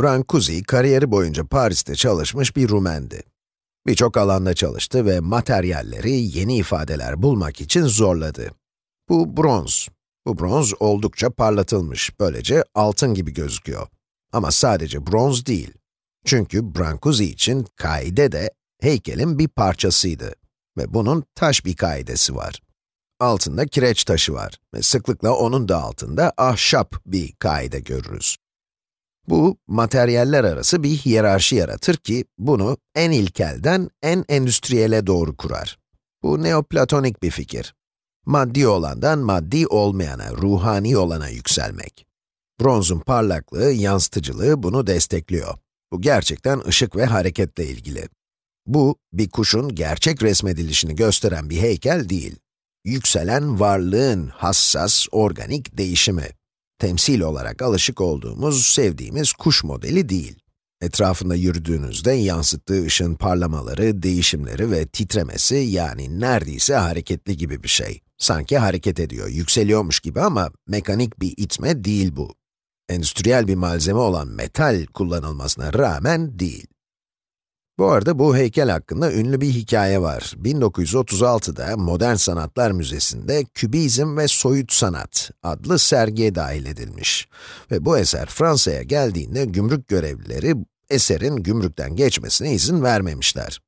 Brancusi, kariyeri boyunca Paris'te çalışmış bir Rumendi. Birçok alanda çalıştı ve materyalleri yeni ifadeler bulmak için zorladı. Bu bronz. Bu bronz oldukça parlatılmış, böylece altın gibi gözüküyor. Ama sadece bronz değil. Çünkü Brancusi için kaide de heykelin bir parçasıydı. Ve bunun taş bir kaidesi var. Altında kireç taşı var ve sıklıkla onun da altında ahşap bir kaide görürüz. Bu, materyaller arası bir hiyerarşi yaratır ki, bunu en ilkelden en endüstriyele doğru kurar. Bu neoplatonik bir fikir. Maddi olandan maddi olmayana, ruhani olana yükselmek. Bronzun parlaklığı, yansıtıcılığı bunu destekliyor. Bu gerçekten ışık ve hareketle ilgili. Bu, bir kuşun gerçek resmedilişini gösteren bir heykel değil. Yükselen varlığın hassas, organik değişimi temsil olarak alışık olduğumuz, sevdiğimiz kuş modeli değil. Etrafında yürüdüğünüzde yansıttığı ışın parlamaları, değişimleri ve titremesi yani neredeyse hareketli gibi bir şey. Sanki hareket ediyor, yükseliyormuş gibi ama mekanik bir itme değil bu. Endüstriyel bir malzeme olan metal kullanılmasına rağmen değil. Bu arada bu heykel hakkında ünlü bir hikaye var. 1936'da Modern Sanatlar Müzesi'nde Kübizm ve Soyut Sanat adlı sergiye dahil edilmiş. Ve bu eser Fransa'ya geldiğinde gümrük görevlileri eserin gümrükten geçmesine izin vermemişler.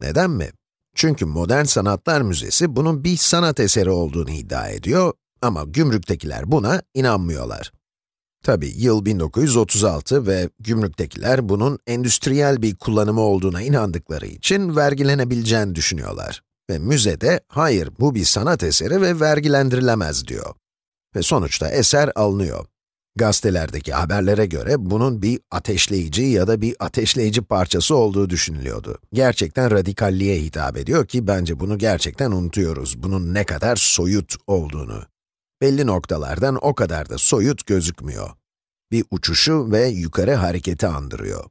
Neden mi? Çünkü Modern Sanatlar Müzesi bunun bir sanat eseri olduğunu iddia ediyor ama gümrüktekiler buna inanmıyorlar. Tabi yıl 1936 ve gümrüktekiler bunun endüstriyel bir kullanımı olduğuna inandıkları için vergilenebileceğini düşünüyorlar. Ve müzede, hayır bu bir sanat eseri ve vergilendirilemez diyor. Ve sonuçta eser alınıyor. Gazetelerdeki haberlere göre bunun bir ateşleyici ya da bir ateşleyici parçası olduğu düşünülüyordu. Gerçekten radikalliğe hitap ediyor ki bence bunu gerçekten unutuyoruz, bunun ne kadar soyut olduğunu belli noktalardan o kadar da soyut gözükmüyor. Bir uçuşu ve yukarı hareketi andırıyor.